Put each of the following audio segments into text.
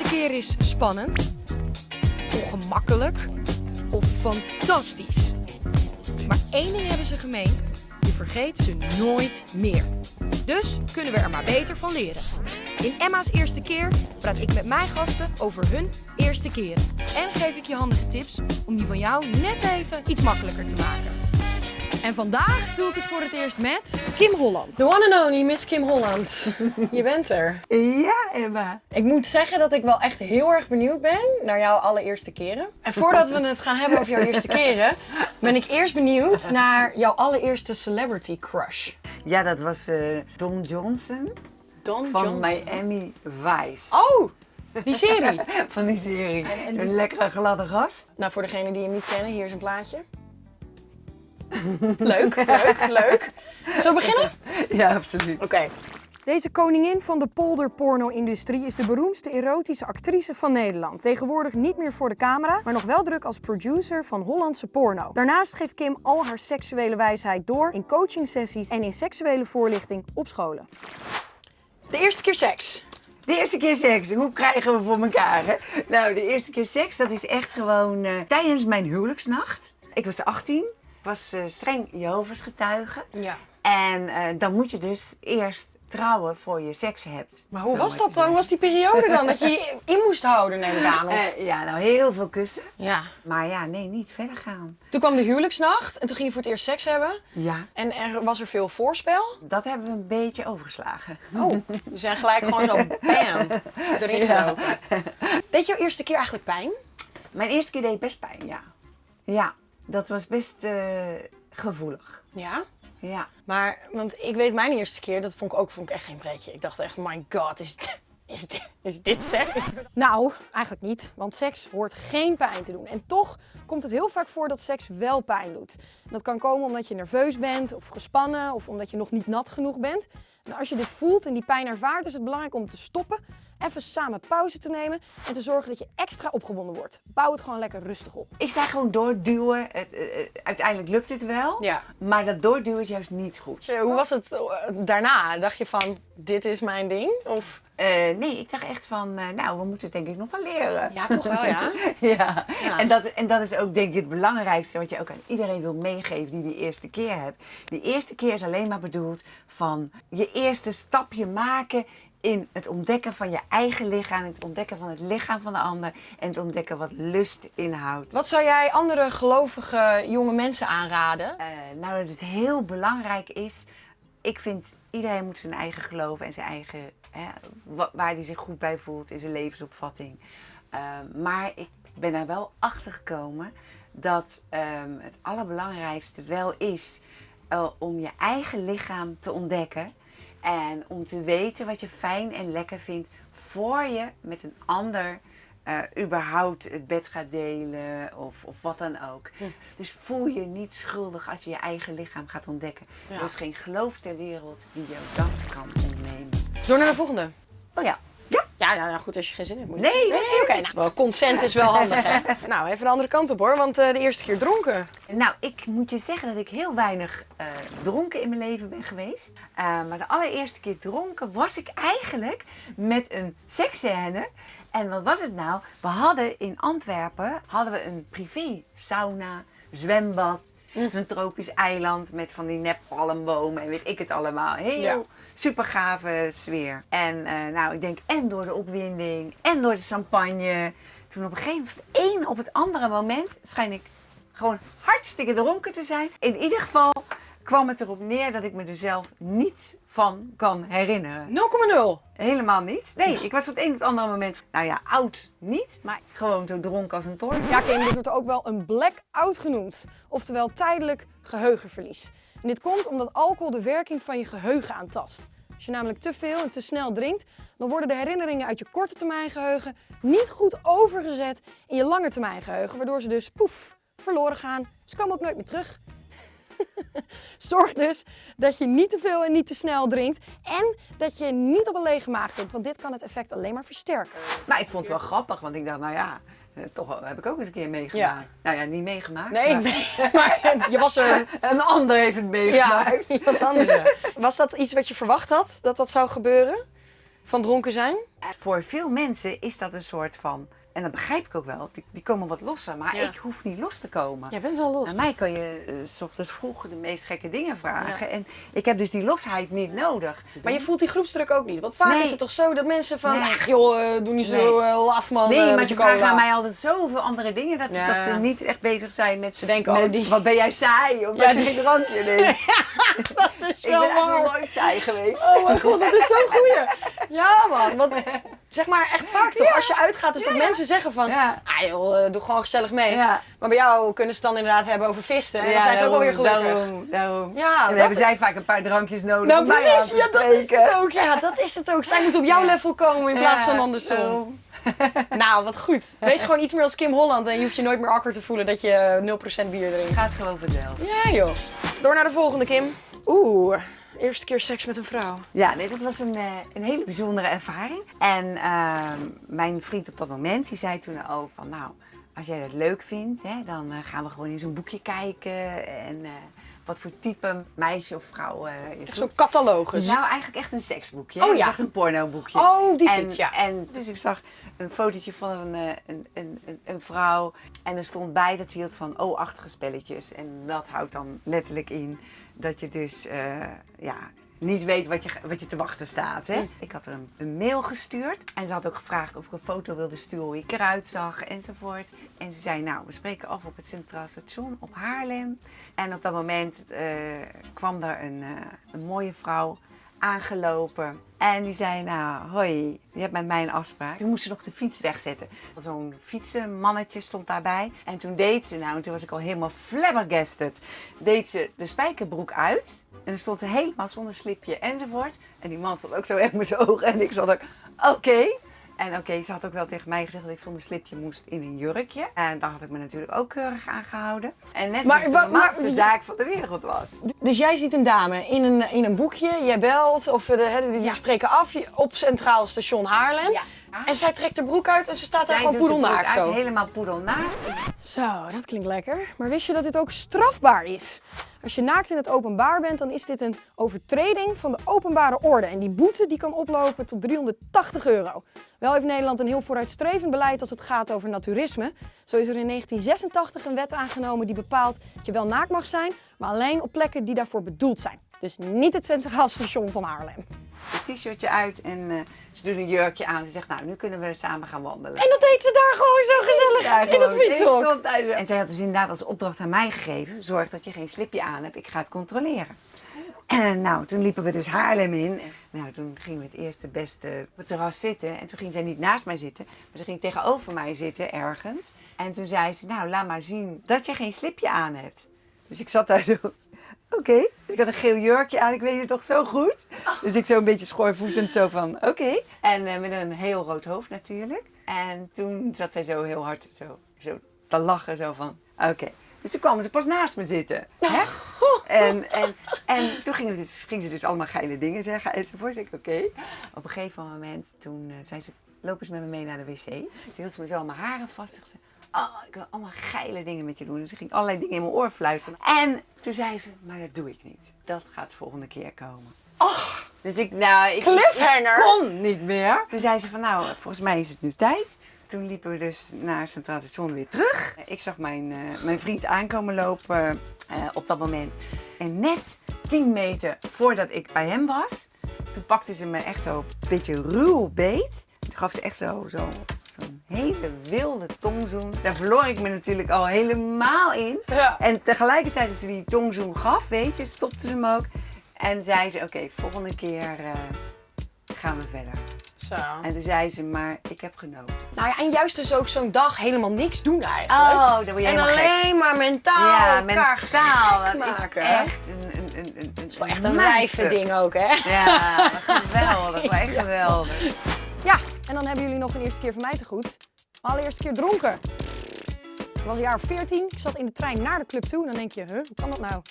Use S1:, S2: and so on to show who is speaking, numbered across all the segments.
S1: eerste keer is spannend, ongemakkelijk of fantastisch. Maar één ding hebben ze gemeen: je vergeet ze nooit meer. Dus kunnen we er maar beter van leren. In Emma's eerste keer praat ik met mijn gasten over hun eerste keren. En geef ik je handige tips om die van jou net even iets makkelijker te maken. En vandaag doe ik het voor het eerst met Kim Holland.
S2: The one and only Miss Kim Holland. Je bent er.
S3: Ja, Emma.
S2: Ik moet zeggen dat ik wel echt heel erg benieuwd ben naar jouw allereerste keren. En voordat we het gaan hebben over jouw eerste keren, ben ik eerst benieuwd naar jouw allereerste celebrity crush.
S3: Ja, dat was eh, Don Johnson
S2: Don
S3: van
S2: Johnson.
S3: Miami Vice.
S2: Oh, die serie.
S3: Van die serie.
S2: en die-
S3: Een lekkere gladde gast.
S2: nou, voor degenen die hem niet kennen, hier is een plaatje. Leuk, leuk, leuk. Zullen we beginnen?
S3: Ja, absoluut.
S2: Oké.
S1: Deze koningin van de polderporno-industrie is de beroemdste erotische actrice van Nederland. Tegenwoordig niet meer voor de camera, maar nog wel druk als producer van Hollandse porno. Daarnaast geeft Kim al haar seksuele wijsheid door in coachingsessies en in seksuele voorlichting op scholen.
S2: De eerste keer seks.
S3: De eerste keer seks, hoe krijgen we voor elkaar? Hè? Nou, de eerste keer seks, dat is echt gewoon eh, tijdens mijn huwelijksnacht. Ik was 18, ik was eh, streng Jehovah's getuige.
S2: Ja.
S3: En eh, dan moet je dus eerst trouwen voor je seks hebt.
S2: Maar hoe was dat dan? Hoe was die periode dan? Dat je je in moest houden, neem ik aan. Of...
S3: Eh, ja, nou heel veel kussen.
S2: Ja.
S3: Maar ja, nee, niet verder gaan.
S2: Toen kwam de huwelijksnacht en toen ging je voor het eerst seks hebben.
S3: Ja,
S2: En er was er veel voorspel.
S3: dat hebben we een beetje overgeslagen.
S2: Oh, we zijn gelijk gewoon zo bam, erin
S3: Ja.
S2: gelopen. Deed jouw eerste keer eigenlijk pijn?
S3: Mijn eerste keer deed best pijn, ja. Ja, dat was best eh, gevoelig.
S2: Ja.
S3: Ja.
S2: Maar, want ik weet mijn eerste keer, dat vond ik ook vond ik echt geen pretje. Ik dacht echt, my god, is, het, is, het, is dit seks?
S1: Nou, eigenlijk niet, want seks hoort geen pijn te doen. En toch komt het heel vaak voor dat seks wel pijn doet. En dat kan komen omdat je nerveus bent of gespannen of omdat je nog niet nat genoeg bent. En als je dit voelt en die pijn ervaart, is het belangrijk om te stoppen, even samen pauze te nemen en te zorgen dat je extra opgewonden wordt. Bouw het gewoon lekker rustig op.
S3: Ik zei gewoon doorduwen. Het, eh, eh, uiteindelijk lukt het wel.
S2: Ja.
S3: Maar dat doorduwen is juist niet goed.
S2: Eh, Hoe was het daarna? Dacht je van, dit is mijn ding? Of...
S3: Eh, nee, ik dacht echt van, eh, nou, we moeten het denk ik nog wel leren.
S2: Ja, toch wel, ja.
S3: Ja,
S2: Ja.
S3: En, dat, en dat is ook denk ik het belangrijkste wat je ook aan iedereen wil meegeven die die eerste keer hebt. Die eerste keer is alleen maar bedoeld van je eerste stapje maken in het ontdekken van je eigen lichaam, het ontdekken van het lichaam van de ander en het ontdekken wat lust inhoudt.
S2: Wat zou jij andere gelovige jonge mensen aanraden?
S3: Eh, nou, dat het heel belangrijk is. Ik vind iedereen moet zijn eigen geloof en zijn eigen, hè, wa- waar hij zich goed bij voelt in zijn levensopvatting. Eh, maar ik ben er wel achter gekomen dat ehm, het allerbelangrijkste wel is eh, om je eigen lichaam te ontdekken. En om te weten wat je fijn en lekker vindt voor je met een ander eh, überhaupt het bed gaat delen of, of wat dan ook. Dus voel je niet schuldig als je je eigen lichaam gaat ontdekken.
S2: Ja.
S3: Er is geen geloof ter wereld die jou dat kan ontnemen.
S2: Door naar de volgende.
S3: Oh ja. Ja.
S2: Ja, ja, nou goed, als je geen zin hebt. Moet je
S3: Nee,
S2: nee,
S3: natuurlijk
S2: oké.
S3: niet.
S2: nou, wel, consent is wel handig, hè? nou, even de andere kant op, hoor. Want eh, de eerste keer dronken.
S3: Nou, ik moet je zeggen dat ik heel weinig eh, dronken in mijn leven ben geweest. Eh, maar de allereerste keer dronken was ik eigenlijk met een seksscène. En wat was het nou? We hadden in Antwerpen hadden we een privé sauna, zwembad, een tropisch eiland met van die neppalmbomen en weet ik het allemaal. Heel
S2: Ja.
S3: super gave sfeer. En eh, nou, ik denk en door de opwinding en door de champagne. Toen op een gegeven moment, één op het andere moment, schijn ik gewoon hartstikke dronken te zijn. In ieder geval kwam het erop neer dat ik me er zelf niet van kan herinneren.
S2: 0,0.
S3: Helemaal niet. Nee, ik was op het een het andere moment, nou ja, oud niet, maar gewoon zo dronken als een toorn.
S1: Ja, Kim, dit wordt ook wel een blackout genoemd. Oftewel tijdelijk geheugenverlies. En dit komt omdat alcohol de werking van je geheugen aantast. Als je namelijk te veel en te snel drinkt, dan worden de herinneringen uit je korte termijn geheugen niet goed overgezet in je lange termijn geheugen. Waardoor ze dus poef, verloren gaan. Ze komen ook nooit meer terug. Zorg dus dat je niet te veel en niet te snel drinkt. En dat je niet op een lege maag drinkt, want dit kan het effect alleen maar versterken.
S3: Maar ik vond het wel grappig, want ik dacht, nou ja, eh, toch heb ik ook eens een keer meegemaakt. Nou ja, niet meegemaakt.
S2: Nee,
S3: maar
S2: je was er.
S3: Een ander heeft het
S2: Ja,
S3: meegemaakt.
S2: iemand anders. Was dat iets wat je verwacht had, dat dat zou gebeuren?
S1: Van dronken zijn?
S3: Voor veel mensen is dat een soort van, en dat begrijp ik ook wel, die, die komen wat losser. Maar
S1: Ja.
S3: ik hoef niet los te komen.
S1: Jij bent wel los.
S3: Aan mij kan je eh, s ochtends vroeg de meest gekke dingen vragen. En ik heb dus die losheid niet nodig.
S1: Maar je voelt die groepsdruk ook niet. Want vaak
S3: Nee.
S1: is het toch zo dat mensen van,
S3: Nee.
S1: ach joh, eh, doe niet zo eh, laf man.
S3: Nee, maar ze
S1: je
S3: vragen aan mij altijd zoveel andere dingen dat,
S1: Ja.
S3: dat ze niet echt bezig zijn met.
S1: Ze denken,
S3: met,
S1: oh, die-
S3: Wat ben jij saai? Omdat
S1: Ja,
S3: je geen drankje neemt.
S1: dat is
S3: ik
S1: wel
S3: ben eigenlijk nooit saai geweest.
S1: Oh mijn god, dat is zo'n goeie. Ja man, want zeg maar echt vaak toch, als je uitgaat is dat mensen zeggen van,
S3: Ja.
S1: ah joh, eh, doe gewoon gezellig mee. Maar bij jou kunnen ze het dan inderdaad hebben over visten en dan zijn ze ook wel weer
S3: daarom,
S1: gelukkig.
S3: Daarom, daarom.
S1: Ja,
S3: en dan hebben zij vaak een paar drankjes nodig
S1: Nou precies, ja dat is het ook. Ja, dat is het ook. Zij moet op jouw level komen in plaats van andersom.
S3: daarom.
S1: Nou, wat goed. Wees gewoon iets meer als Kim Holland en je hoeft je nooit meer awkward te voelen dat je 0% bier drinkt.
S3: Gaat gewoon vanzelf.
S1: Ja joh. Door naar de volgende Kim. Oeh, eerste keer seks met een vrouw.
S3: Ja, nee, dat was een, eh, een hele bijzondere ervaring. En ehm, mijn vriend op dat moment, die zei toen ook van, nou, als jij dat leuk vindt, hè, dan eh, gaan we gewoon in zo'n boekje kijken. En eh, wat voor type meisje of vrouw is
S1: Zo'n catalogus.
S3: Nou, eigenlijk echt een seksboekje.
S1: Oh, ja.
S3: echt een pornoboekje.
S1: Oh, die
S3: en,
S1: fiets, ja.
S3: En dus ik zag een fotootje van een, een, een, een, een vrouw. En er stond bij dat ze hield van O-achtige spelletjes. En dat houdt dan letterlijk in dat je dus eh, ja, niet weet wat je, wat je te wachten staat. Hè? Ik had er een, een mail gestuurd. En ze had ook gevraagd of ik een foto wilde sturen hoe ik eruit zag enzovoort. En ze zei, nou, we spreken af op het Centraal Station op Haarlem. En op dat moment eh, kwam er een, eh, een mooie vrouw aangelopen. En die zei, nou, hoi, je hebt met mij een afspraak. Toen moest ze nog de fiets wegzetten. Zo'n fietsenmannetje stond daarbij. En toen deed ze, nou, en toen was ik al helemaal flabbergasted. Deed ze de spijkerbroek uit. En dan stond ze helemaal zonder slipje enzovoort. En die man stond ook zo echt met zijn ogen. En ik zat ook, oké. En oké, ze had ook wel tegen mij gezegd dat ik zonder slipje moest in een jurkje. En daar had ik me natuurlijk ook keurig aan gehouden. En net
S1: Maar
S3: maar,
S1: wa-
S3: de
S1: maar-
S3: zaak van de wereld was.
S1: Dus jij ziet een dame in een, in een boekje, jij belt of eh, de,
S3: Ja.
S1: spreken af op Centraal Station Haarlem.
S3: Ja.
S1: En zij trekt haar broek uit en ze staat daar gewoon
S3: de
S1: poedelnaakt zo.
S3: Helemaal poedelnaakt.
S1: Zo, dat klinkt lekker. Maar wist je dat dit ook strafbaar is? Als je naakt in het openbaar bent, dan is dit een overtreding van de openbare orde. En die boete die kan oplopen tot 380 euro. Wel heeft Nederland een heel vooruitstrevend beleid als het gaat over naturisme. Zo is er in 1986 een wet aangenomen die bepaalt dat je wel naakt mag zijn, maar alleen op plekken die daarvoor bedoeld zijn. Dus niet het Centraal Station van Haarlem.
S3: Een t-shirtje uit en eh, ze doet een jurkje aan. Ze zegt, nou, nu kunnen we samen gaan wandelen.
S1: En dat deed ze daar gewoon zo gezellig
S3: Ja,
S1: in het fietshok.
S3: Tijdens- En zij had dus inderdaad als opdracht aan mij gegeven: zorg dat je geen slipje aan hebt, ik ga het controleren. En nou, toen liepen we dus Haarlem in. Nou, toen gingen we het eerste beste op het terras zitten. En toen ging zij niet naast mij zitten, maar ze ging tegenover mij zitten ergens. En toen zei ze, nou, laat maar zien dat je geen slipje aan hebt. Dus ik zat daar zo, oké. Ik had een geel jurkje aan, ik weet het toch zo goed. Dus ik zo een beetje schoorvoetend zo van, oké. En eh, met een heel rood hoofd natuurlijk. En toen zat zij zo heel hard zo, zo te lachen, zo van, oké. Dus toen kwamen ze pas naast me zitten. Hè? En, en, en toen gingen, dus, gingen ze dus allemaal geile dingen zeggen enzovoort. Ik oké. Op een gegeven moment, toen eh, zei ze, lopen ze met me mee naar de wc. Toen hield ze me zo aan mijn haren vast. Zegt ze, oh, ik wil allemaal geile dingen met je doen. Dus ze ging allerlei dingen in mijn oor fluisteren. En toen zei ze, maar dat doe ik niet. Dat gaat de volgende keer komen.
S1: Ach,
S3: Dus ik, nou, ik, ik kon niet meer. Toen zei ze van, nou, volgens mij is het nu tijd. Toen liepen we dus naar Centraal Station weer terug. Ik zag mijn, eh, mijn vriend aankomen lopen eh, op dat moment. En net 10 meter voordat ik bij hem was, toen pakte ze me echt zo een beetje ruw beet. Toen gaf ze echt zo, zo, zo'n hele wilde tongzoen. Daar verloor ik me natuurlijk al helemaal in.
S1: Ja.
S3: En tegelijkertijd als ze die tongzoen gaf, weet je, stopte ze hem ook. En zei ze, oké, volgende keer eh, gaan we verder.
S1: Zo.
S3: En toen zei ze, maar ik heb genoten.
S1: Nou ja, en juist dus ook zo'n dag helemaal niks doen eigenlijk.
S3: Oh, dan word je
S1: en
S3: gek.
S1: alleen maar mentaal
S3: Ja,
S1: elkaar
S3: mentaal.
S1: gek
S3: Dat
S1: maken.
S3: is echt een, een, een, een, een,
S1: wel echt een wijve ding ook, hè?
S3: Ja, wat geweldig. Wat echt geweldig.
S1: Ja, en dan hebben jullie nog een eerste keer van mij te goed. Mijn allereerste keer dronken. Ik was een jaar of 14. Ik zat in de trein naar de club toe. En dan denk je, huh, hoe kan dat nou?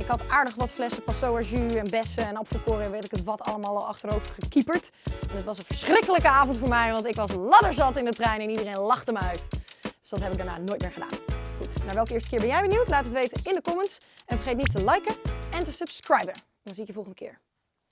S1: Ik had aardig wat flessen Passoa jus en bessen en apfelkoren en weet ik het wat allemaal al achterover gekieperd. En het was een verschrikkelijke avond voor mij, want ik was ladderzat in de trein en iedereen lachte me uit. Dus dat heb ik daarna nooit meer gedaan. Goed, naar welke eerste keer ben jij benieuwd? Laat het weten in de comments. En vergeet niet te liken en te subscriben. Dan zie ik je volgende keer.